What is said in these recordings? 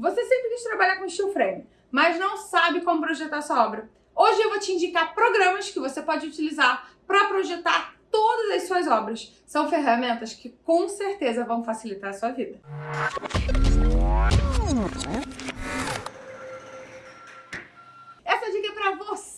Você sempre quis trabalhar com steel frame, mas não sabe como projetar sua obra. Hoje eu vou te indicar programas que você pode utilizar para projetar todas as suas obras. São ferramentas que com certeza vão facilitar a sua vida.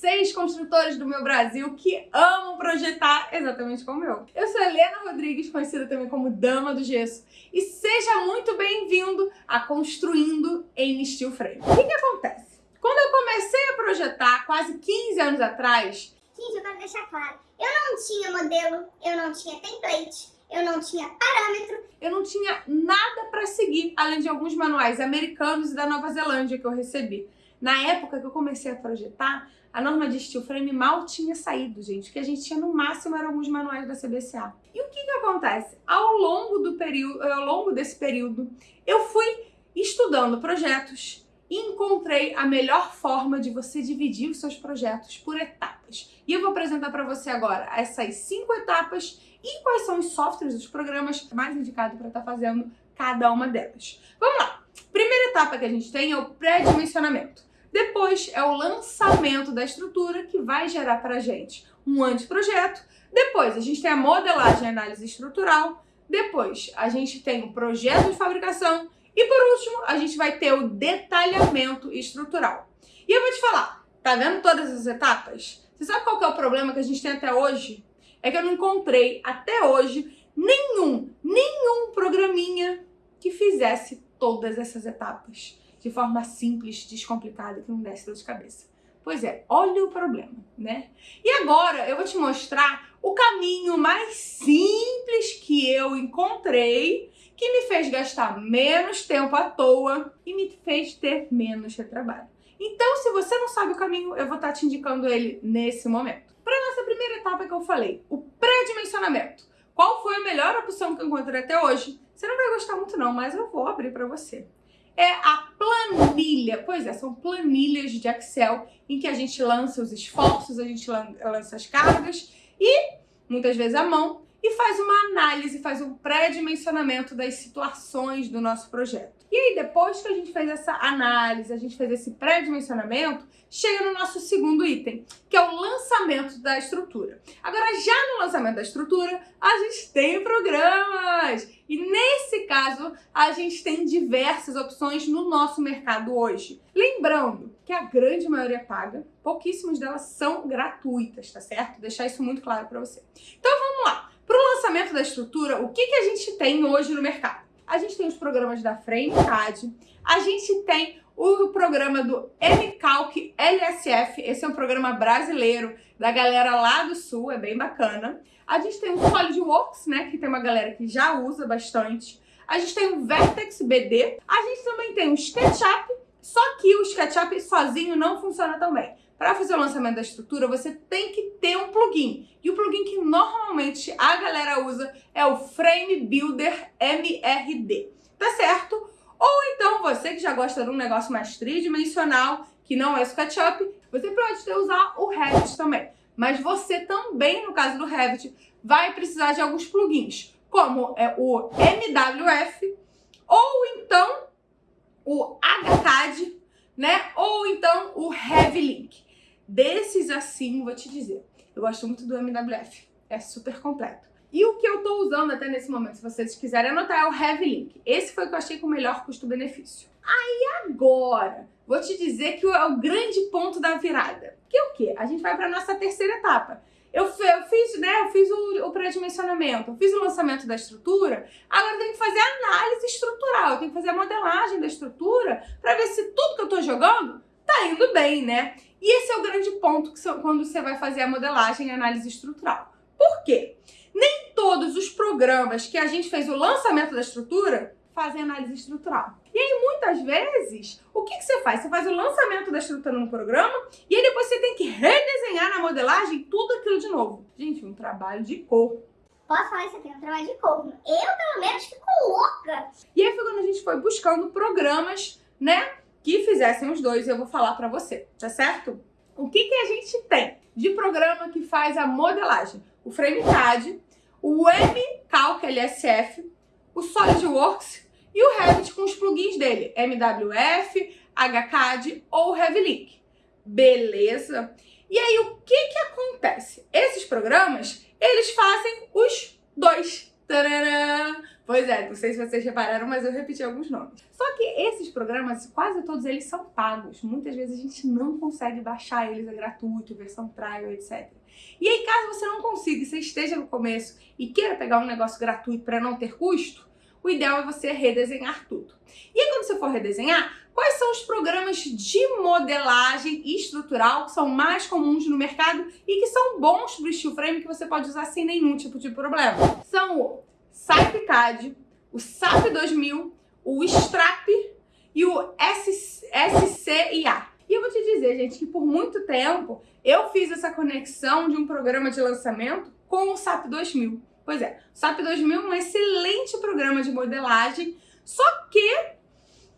Vocês, construtores do meu Brasil, que amam projetar exatamente como eu. Eu sou Helena Rodrigues, conhecida também como Dama do Gesso, e seja muito bem-vindo a Construindo em Steel Frame. O que, que acontece? Quando eu comecei a projetar, quase 15 anos atrás... Gente, eu quero deixar claro, eu não tinha modelo, eu não tinha template, eu não tinha parâmetro. Eu não tinha nada para seguir, além de alguns manuais americanos e da Nova Zelândia que eu recebi. Na época que eu comecei a projetar, a norma de steel frame mal tinha saído, gente. O que a gente tinha no máximo eram alguns manuais da CBCA. E o que que acontece? Ao longo do período, ao longo desse período, eu fui estudando projetos e encontrei a melhor forma de você dividir os seus projetos por etapas. E eu vou apresentar para você agora essas cinco etapas e quais são os softwares, os programas mais indicados para estar tá fazendo cada uma delas. Vamos lá! Primeira etapa que a gente tem é o pré-dimensionamento. Depois é o lançamento da estrutura que vai gerar para a gente um anteprojeto. Depois a gente tem a modelagem e análise estrutural. Depois a gente tem o projeto de fabricação. E por último, a gente vai ter o detalhamento estrutural. E eu vou te falar, tá vendo todas as etapas? Você sabe qual é o problema que a gente tem até hoje? É que eu não encontrei até hoje nenhum, nenhum programinha que fizesse todas essas etapas de forma simples, descomplicada, que não desse dor de cabeça. Pois é, olha o problema, né? E agora eu vou te mostrar o caminho mais simples que eu encontrei que me fez gastar menos tempo à toa e me fez ter menos retrabalho. Então, se você não sabe o caminho, eu vou estar te indicando ele nesse momento. Para nossa primeira etapa que eu falei, o pré-dimensionamento. Qual foi a melhor opção que eu encontrei até hoje? Você não vai gostar muito não, mas eu vou abrir para você é a planilha. Pois é, são planilhas de Excel em que a gente lança os esforços, a gente lança as cargas e, muitas vezes, a mão e faz uma análise, faz um pré-dimensionamento das situações do nosso projeto. E aí, depois que a gente fez essa análise, a gente fez esse pré-dimensionamento, chega no nosso segundo item, que é o lançamento da estrutura. Agora, já no lançamento da estrutura, a gente tem programas! E nesse caso, a gente tem diversas opções no nosso mercado hoje. Lembrando que a grande maioria paga, pouquíssimas delas são gratuitas, tá certo? Deixar isso muito claro para você. Então vamos lá! Para o lançamento da estrutura, o que, que a gente tem hoje no mercado? A gente tem os programas da FrameCAD, a gente tem o programa do MCalc LSF, esse é um programa brasileiro da galera lá do Sul, é bem bacana. A gente tem o SolidWorks, né, que tem uma galera que já usa bastante. A gente tem o Vertex BD. A gente também tem o SketchUp, só que o SketchUp sozinho não funciona tão bem. Para fazer o lançamento da estrutura, você tem que ter um plugin. E o plugin que normalmente a galera usa é o Frame Builder MRD. Tá certo? Ou então, você que já gosta de um negócio mais tridimensional, que não é SketchUp, você pode usar o Revit também. Mas você também, no caso do Revit, vai precisar de alguns plugins, como é o MWF, ou então o HCAD, né? Ou então o Heavy Link. Desses assim, vou te dizer, eu gosto muito do MWF, é super completo. E o que eu tô usando até nesse momento, se vocês quiserem anotar, é o Heavy Link. Esse foi o que eu achei com o melhor custo-benefício. Aí agora, vou te dizer que é o grande ponto da virada. Que é o quê? A gente vai para nossa terceira etapa. Eu, eu, fiz, né, eu fiz o, o pré-dimensionamento, eu fiz o lançamento da estrutura, agora eu tenho que fazer análise estrutural, eu tenho que fazer a modelagem da estrutura para ver se tudo que eu estou jogando tá indo bem, né? E esse é o grande ponto que quando você vai fazer a modelagem e análise estrutural. Por quê? Nem todos os programas que a gente fez o lançamento da estrutura fazem análise estrutural. E aí, muitas vezes, o que, que você faz? Você faz o lançamento da estrutura no programa e aí depois você tem que redesenhar na modelagem tudo aquilo de novo. Gente, um trabalho de cor. Posso falar isso aqui, um trabalho de cor. Eu, pelo menos, fico louca. E aí foi quando a gente foi buscando programas, né, que fizessem os dois, eu vou falar pra você, tá certo? O que, que a gente tem de programa que faz a modelagem? O FrameCAD, o MCalc LSF, o SolidWorks e o Revit com os plugins dele, MWF, HCAD ou RevLink. Beleza? E aí o que que acontece? Esses programas, eles fazem os dois. Tadã! Pois é, não sei se vocês repararam, mas eu repeti alguns nomes. Só que esses programas, quase todos eles são pagos. Muitas vezes a gente não consegue baixar eles, é gratuito, versão trial, etc. E aí, caso você não consiga, você esteja no começo e queira pegar um negócio gratuito para não ter custo, o ideal é você redesenhar tudo. E aí, quando você for redesenhar, quais são os programas de modelagem estrutural que são mais comuns no mercado e que são bons para o steel frame que você pode usar sem nenhum tipo de problema? São o SAPCAD, o SAP 2000, o Strap e o SCIA. E eu vou te dizer, gente, que por muito tempo conexão de um programa de lançamento com o SAP 2000. Pois é, o SAP 2000 é um excelente programa de modelagem, só que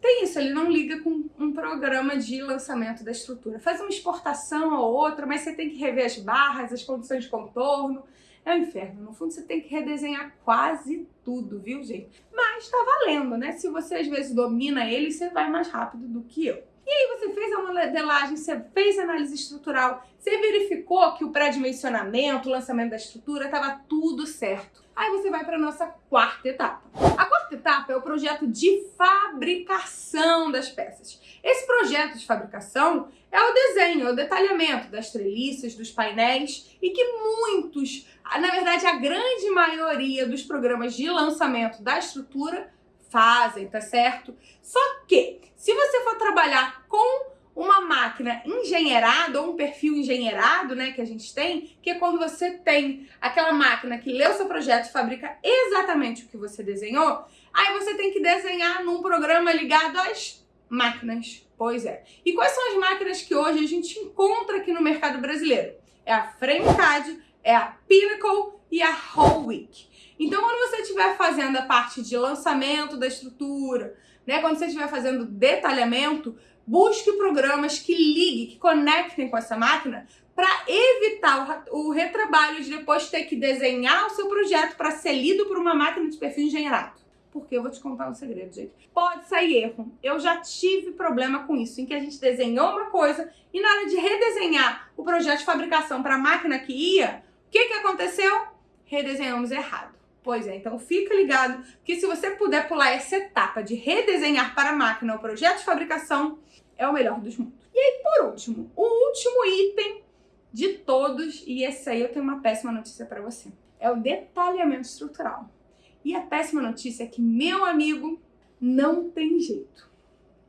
tem isso, ele não liga com um programa de lançamento da estrutura. Faz uma exportação ou outra, mas você tem que rever as barras, as condições de contorno. É um inferno. No fundo, você tem que redesenhar quase tudo, viu, gente? Mas tá valendo, né? Se você às vezes domina ele, você vai mais rápido do que eu. E aí você fez a modelagem, você fez análise estrutural, você verificou que o pré-dimensionamento, o lançamento da estrutura, estava tudo certo. Aí você vai para a nossa quarta etapa. A quarta etapa é o projeto de fabricação das peças. Esse projeto de fabricação é o desenho, é o detalhamento das treliças, dos painéis e que muitos, na verdade a grande maioria dos programas de lançamento da estrutura fazem, tá certo? Só que, se você for trabalhar com uma máquina engenheirada ou um perfil engenheirado, né, que a gente tem, que é quando você tem aquela máquina que lê o seu projeto e fabrica exatamente o que você desenhou, aí você tem que desenhar num programa ligado às máquinas. Pois é. E quais são as máquinas que hoje a gente encontra aqui no mercado brasileiro? É a FrameCAD, é a Pinnacle e a Holwick. Então, quando você estiver fazendo a parte de lançamento da estrutura, né, quando você estiver fazendo detalhamento, busque programas que liguem, que conectem com essa máquina para evitar o, retrabalho de depois ter que desenhar o seu projeto para ser lido por uma máquina de perfil engenheirado. Porque eu vou te contar um segredo, gente. Pode sair erro. Eu já tive problema com isso, em que a gente desenhou uma coisa e na hora de redesenhar o projeto de fabricação para a máquina que ia, o que, que aconteceu? Redesenhamos errado. Pois é, então fica ligado que se você puder pular essa etapa de redesenhar para a máquina o projeto de fabricação, é o melhor dos mundos. E aí, por último, o último item de todos, e esse aí eu tenho uma péssima notícia para você, é o detalhamento estrutural. E a péssima notícia é que, meu amigo, não tem jeito.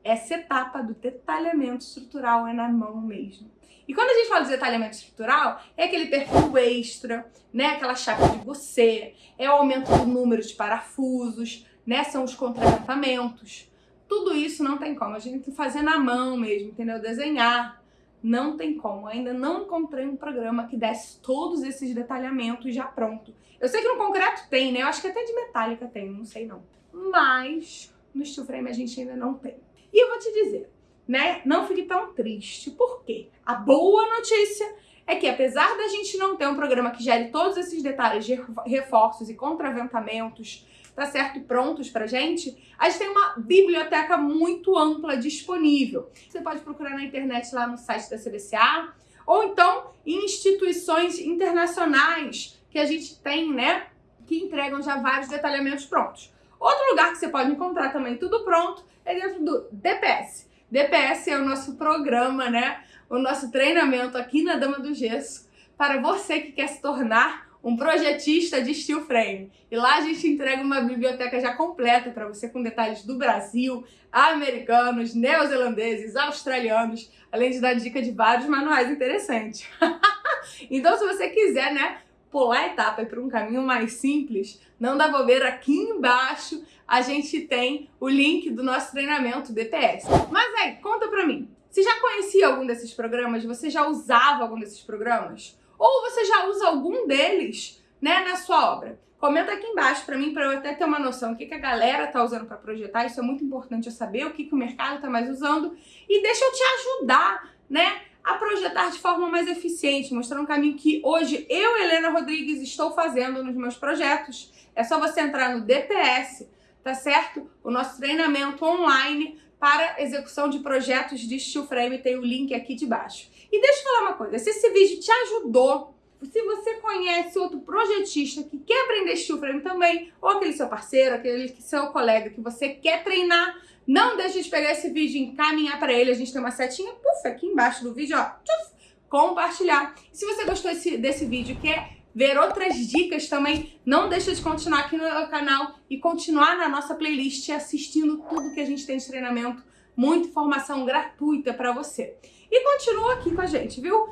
Essa etapa do detalhamento estrutural é na mão mesmo. E quando a gente fala de detalhamento estrutural, é aquele perfil extra, né? Aquela chapa de você, é o aumento do número de parafusos, né? São os contraventamentos. Tudo isso não tem como. A gente tem que fazer na mão mesmo, entendeu? Desenhar. Não tem como. Ainda não encontrei um programa que desse todos esses detalhamentos já pronto. Eu sei que no concreto tem, né? Eu acho que até de metálica tem, não sei não. Mas no steel frame a gente ainda não tem. E eu vou te dizer, né? Não fique tão triste. Por quê? A boa notícia é que apesar da gente não ter um programa que gere todos esses detalhes de reforços e contraventamentos, tá certo, prontos pra gente, a gente tem uma biblioteca muito ampla disponível. Você pode procurar na internet lá no site da CBCA, ou então em instituições internacionais que a gente tem, né, que entregam já vários detalhamentos prontos. Outro lugar que você pode encontrar também tudo pronto é dentro do DPS. DPS é o nosso programa, né? O nosso treinamento aqui na Dama do Gesso para você que quer se tornar um projetista de steel frame. E lá a gente entrega uma biblioteca já completa para você com detalhes do Brasil, americanos, neozelandeses, australianos, além de dar dica de vários manuais interessantes. então se você quiser, né, pular a etapa e para um caminho mais simples, não dá bobeira, aqui embaixo a gente tem o link do nosso treinamento DPS. Mas aí, conta pra mim, você já conhecia algum desses programas? Você já usava algum desses programas? Ou você já usa algum deles, né, na sua obra? Comenta aqui embaixo para mim, para eu até ter uma noção do que, que a galera tá usando para projetar. Isso é muito importante eu saber o que, que o mercado tá mais usando. E deixa eu te ajudar, né, a projetar de forma mais eficiente, mostrando um caminho que hoje eu, Helena Rodrigues, estou fazendo nos meus projetos. É só você entrar no DPS, tá certo? O nosso treinamento online para execução de projetos de steel frame, tem o link aqui de baixo. E deixa eu falar uma coisa, se esse vídeo te ajudou, se você conhece outro projetista que quer aprender steel frame também, ou aquele seu parceiro, aquele seu colega que você quer treinar, não deixe de pegar esse vídeo e encaminhar para ele. A gente tem uma setinha, puf, aqui embaixo do vídeo, ó, tchuf, compartilhar. E se você gostou desse, desse vídeo, quer ver outras dicas também, não deixa de continuar aqui no canal e continuar na nossa playlist assistindo tudo que a gente tem de treinamento, muita informação gratuita para você. E continua aqui com a gente, viu?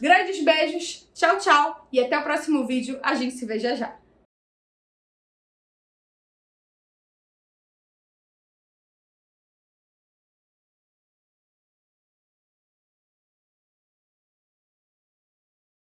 Grandes beijos, tchau, tchau e até o próximo vídeo. A gente se vê já já.